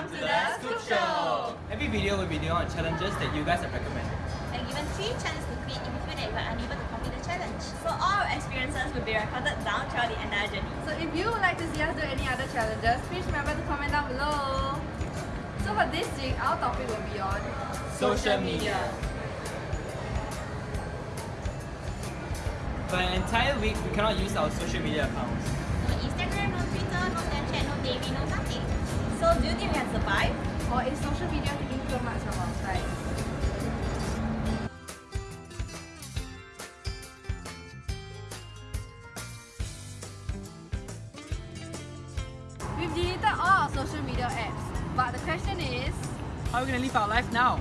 Welcome to the Scoop Show! Every video will be doing on challenges that you guys have recommended. And given three chances to quit if you feel that you are unable to complete the challenge. So all our experiences will be recorded down throughout the entire journey. So if you would like to see us do any other challenges, please remember to comment down below. So for this week, our topic will be on Social media. For an entire week, we cannot use our social media accounts. No Instagram, no Twitter, no Snapchat, no Davey, no nothing. So do you think we can survive? Or is social media taking too much of our time? We've deleted all our social media apps, but the question is, How are we gonna live our life now?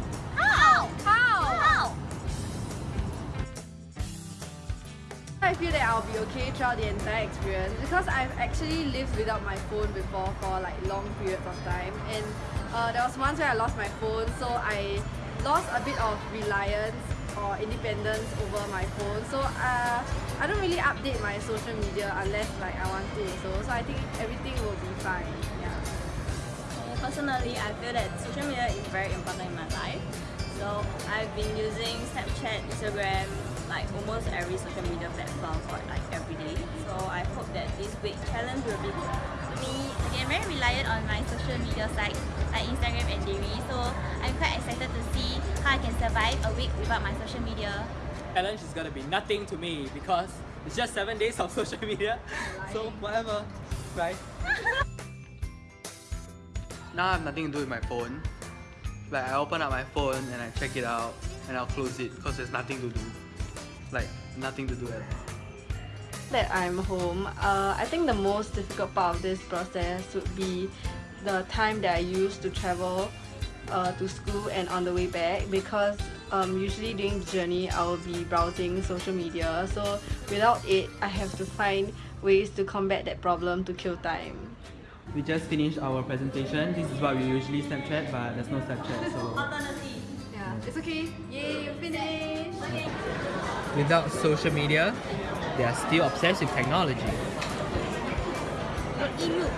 I feel that I'll be okay throughout the entire experience because I've actually lived without my phone before for like long periods of time and uh, there was once where I lost my phone so I lost a bit of reliance or independence over my phone so uh, I don't really update my social media unless like I want to so, so I think everything will be fine yeah. Personally, I feel that social media is very important in my life. So I've been using Snapchat, Instagram, like almost every social media platform for like every day. So I hope that this week challenge will be good. For me, again, very reliant on my social media sites like Instagram and Dayre. So I'm quite excited to see how I can survive a week without my social media. Challenge is gonna be nothing to me because it's just seven days of social media. So whatever, right? now I have nothing to do with my phone. Like I open up my phone and I check it out and I'll close it because there's nothing to do. Like nothing to do at all. that I'm home, uh, I think the most difficult part of this process would be the time that I use to travel uh, to school and on the way back because um, usually during the journey I will be browsing social media so without it I have to find ways to combat that problem to kill time. We just finished our presentation. This is what we usually Snapchat, but there's no Snapchat, so Yeah, it's okay. Yay, you finished! Without social media, they are still obsessed with technology. Don't eat milk.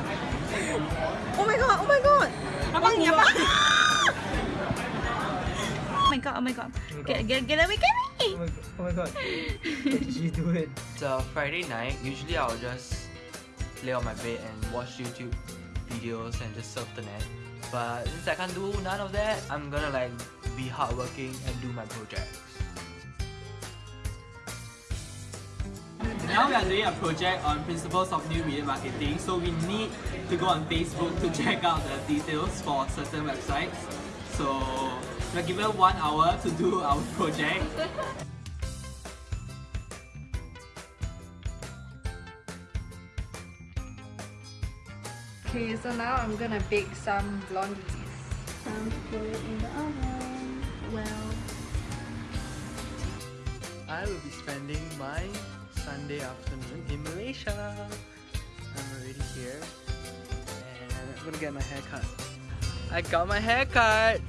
Oh my god, oh my god. Abang ni abang. Oh my god, oh my god. Oh get, get, get away, get away. Oh my god. Oh what did you do it? It's a Friday night. Usually I'll just lay on my bed and watch YouTube videos and just surf the net. But since I can't do none of that, I'm gonna like be hardworking and do my projects. Now we are doing a project on principles of new media marketing, so we need to go on Facebook to check out the details for certain websites. So we're given one hour to do our project. Okay, so now I'm gonna bake some blondies. Time to put it in the oven. Well, I will be spending my Sunday afternoon in Malaysia. I'm already here and I'm gonna get my hair cut. I got my hair cut!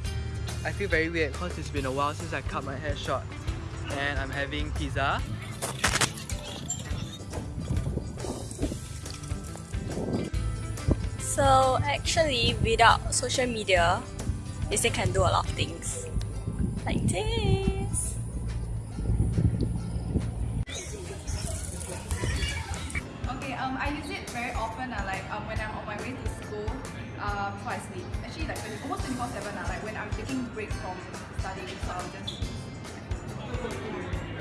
I feel very weird because it's been a while since I cut my hair short. And I'm having pizza. So actually, without social media, still can do a lot of things. Like this. Before I sleep. Actually, like 20, almost 24 7, uh, like when I'm taking break from studying, so I'll just.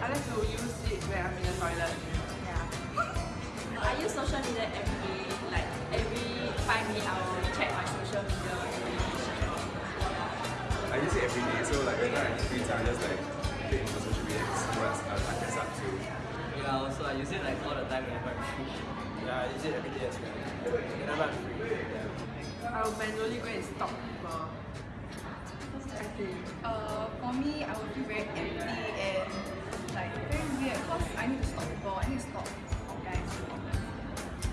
I like to use it when I'm in the toilet. Yeah. I use social media every day. Like every five minutes, I will check my social media. I use it every day, so like whenever I have free time, I just like get into social media and see what I can catch up to. Yeah, also I use it like all the time whenever I'm free. Yeah, I use it every day as well. Whenever I'm free. Yeah. I'll manually go and stalk people. Okay. Uh, for me, I would feel very empty and like very weird because I need to stalk people. I need to stalk guys.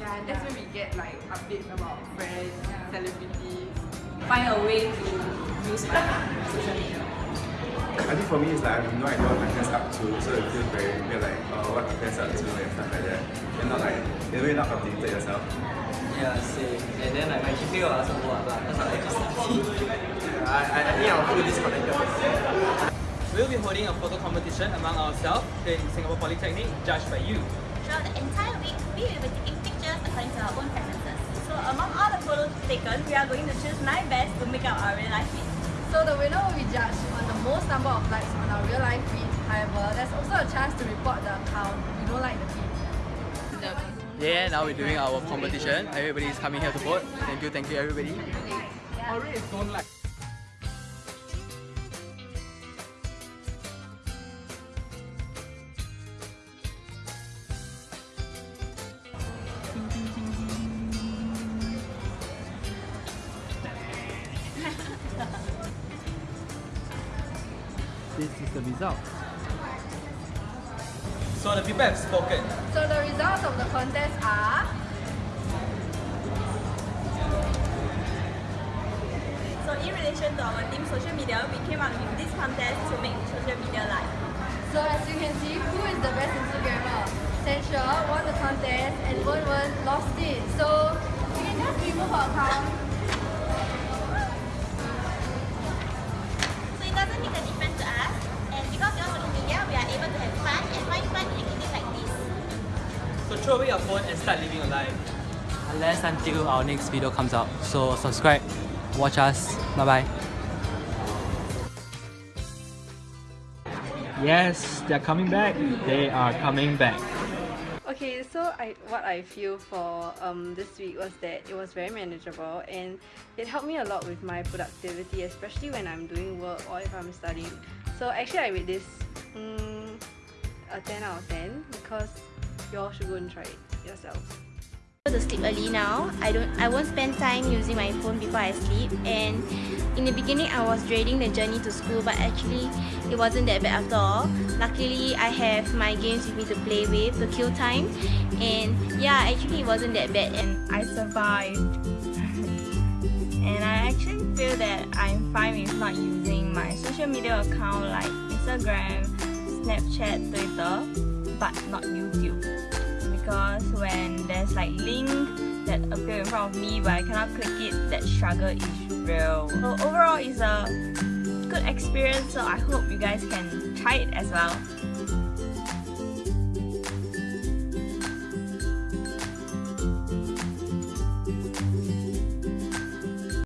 Yeah, that's where we get like updates about friends, celebrities. Find a way to use my social media. I think for me it's like I have no idea what my friends up to, so it feels very weird like uh, what my friends are up to and stuff like that. And not like in a way not updated yourself. Yeah, same. And then like my GPA will also go up lah, because I just I, I, I think I'll feel disconnected. We'll be holding a photo competition among ourselves in Singapore Polytechnic, judged by you. Throughout the entire week, we will be taking pictures according to our own preferences. So among all the photos taken, we are going to choose 9 best to make up our real life feed. So the winner will be judged on the most number of likes on our real life feed. However, there's also a chance to report the account if you don't like the feed. Yeah, now we're doing our competition. Everybody's coming here to vote. Thank you, thank you everybody. Always don't like. This is the result. So the people have spoken. So the results of the contest are So in relation to our team social media, we came up with this contest to make social media live. So as you can see, who is the best Instagrammer? Sensha won the contest and Wen Wen lost it. So you can just remove her account. Throw away your phone and start living your life. Unless until our next video comes out. So subscribe, watch us. Bye bye. Yes, they're coming back. They are coming back. Okay, so I what I feel for um, this week was that it was very manageable and it helped me a lot with my productivity, especially when I'm doing work or if I'm studying. So actually, I rate this mm, a 10 out of 10 because you all should go and try it yourselves. to sleep early now. I don't I won't spend time using my phone before I sleep and in the beginning I was dreading the journey to school but actually it wasn't that bad after all. Luckily I have my games with me to play with to kill time and yeah actually it wasn't that bad and I survived. and I actually feel that I'm fine with not using my social media account like Instagram, Snapchat, Twitter but not YouTube because when there's like link that appear in front of me but I cannot click it, that struggle is real. So overall it's a good experience so I hope you guys can try it as well.